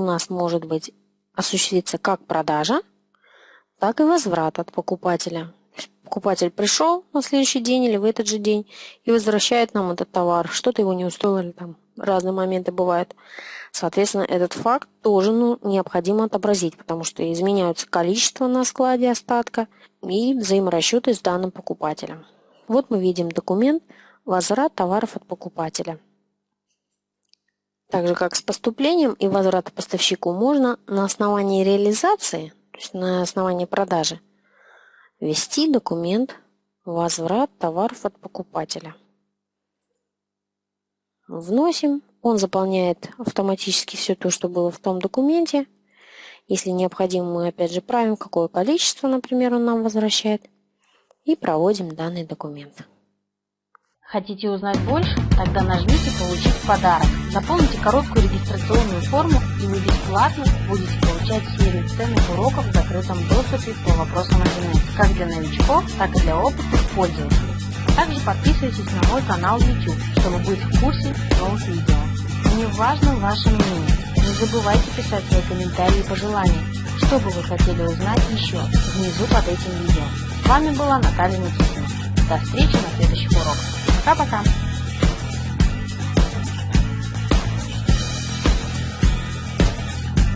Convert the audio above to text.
нас может быть осуществиться как продажа, так и возврат от покупателя. Покупатель пришел на следующий день или в этот же день и возвращает нам этот товар. Что-то его не устроило или там разные моменты бывают. Соответственно, этот факт тоже ну, необходимо отобразить, потому что изменяются количество на складе остатка и взаиморасчеты с данным покупателем. Вот мы видим документ «Возврат товаров от покупателя». Так же, как с поступлением и возвратом поставщику, можно на основании реализации, то есть на основании продажи, ввести документ «Возврат товаров от покупателя». Вносим, он заполняет автоматически все то, что было в том документе. Если необходимо, мы опять же правим, какое количество, например, он нам возвращает, и проводим данный документ. Хотите узнать больше? Тогда нажмите «Получить подарок». Заполните короткую регистрационную форму, и вы бесплатно будете получать серию ценных уроков в закрытом доступе по вопросам интернета, как для новичков, так и для опытных пользователей. Также подписывайтесь на мой канал YouTube, чтобы быть в курсе новых видео. Мне важно ваше мнение. Не забывайте писать свои комментарии и пожелания. Что бы вы хотели узнать еще, внизу под этим видео. С вами была Наталья Никитина. До встречи на следующих уроках. Пока-пока.